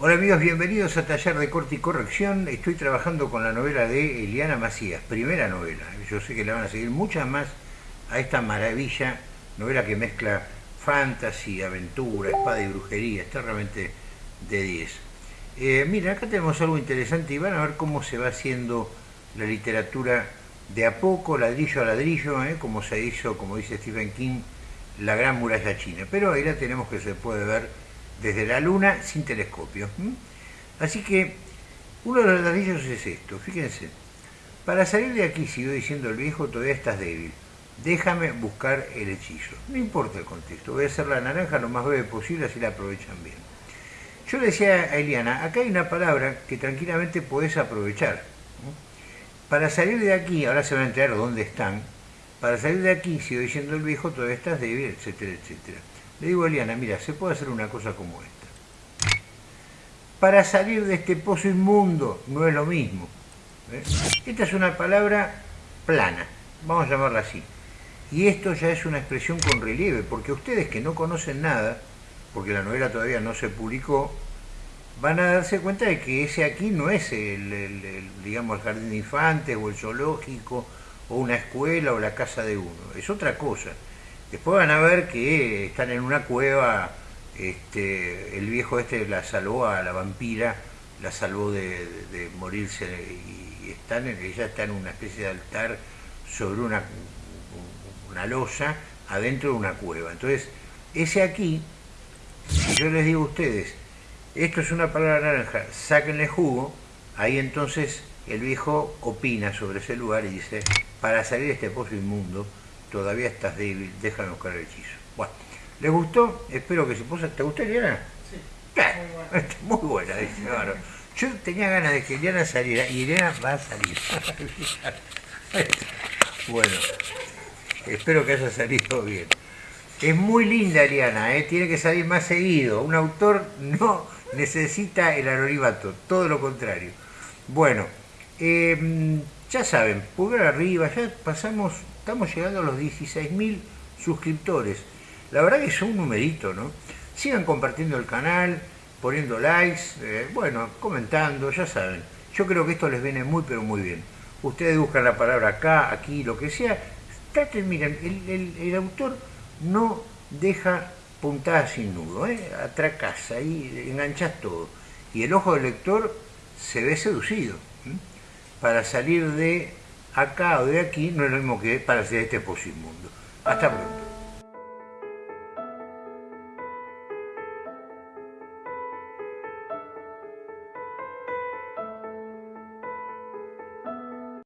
Hola amigos, bienvenidos a Taller de Corte y Corrección. Estoy trabajando con la novela de Eliana Macías, primera novela. Yo sé que le van a seguir muchas más a esta maravilla, novela que mezcla fantasy, aventura, espada y brujería. Está realmente de 10. Eh, mira, acá tenemos algo interesante y van a ver cómo se va haciendo la literatura de a poco, ladrillo a ladrillo, ¿eh? como se hizo, como dice Stephen King, la gran muralla china. Pero ahí la tenemos que se puede ver desde la Luna sin telescopio. Así que uno de los ladrillos es esto, fíjense. Para salir de aquí, sigo diciendo el viejo, todavía estás débil. Déjame buscar el hechizo. No importa el contexto, voy a hacer la naranja lo más breve posible, así la aprovechan bien. Yo le decía a Eliana, acá hay una palabra que tranquilamente podés aprovechar. Para salir de aquí, ahora se van a enterar dónde están, para salir de aquí, sigo diciendo el viejo, todavía estás débil, etcétera, etcétera. Le digo a Eliana, mira, se puede hacer una cosa como esta. Para salir de este pozo inmundo no es lo mismo. ¿eh? Esta es una palabra plana, vamos a llamarla así. Y esto ya es una expresión con relieve, porque ustedes que no conocen nada, porque la novela todavía no se publicó, van a darse cuenta de que ese aquí no es el, digamos, el jardín de infantes o el zoológico o una escuela o la casa de uno, es otra cosa. Después van a ver que están en una cueva, este, el viejo este la salvó a la vampira, la salvó de, morirse y están, ella está en una especie de altar sobre una, una losa adentro de una cueva. Entonces, ese aquí, si yo les digo a ustedes, esto es una palabra naranja, sáquenle jugo, ahí entonces el viejo opina sobre ese lugar y dice, para salir de este pozo inmundo, todavía estás débil, déjame buscar el hechizo. Bueno, ¿les gustó? Espero que se puso. ¿Te gustó Eliana? Sí. Muy buena, dice. Yo tenía ganas de que Eliana saliera y Eliana va a salir. bueno, espero que haya salido bien. Es muy linda Eliana, ¿eh? tiene que salir más seguido. Un autor no necesita el anonimato, todo lo contrario. Bueno, eh, ya saben, pulgar arriba, ya pasamos estamos llegando a los 16.000 suscriptores. La verdad que es un numerito, ¿no? Sigan compartiendo el canal, poniendo likes, eh, bueno, comentando, ya saben. Yo creo que esto les viene muy, pero muy bien. Ustedes buscan la palabra acá, aquí, lo que sea. Traten, miren, el, autor no deja puntadas sin nudo, ¿eh? atracás, ahí enganchás todo. Y el ojo del lector se ve seducido. Para salir de acá o de aquí no es lo mismo que para hacer este mundo. Hasta pronto.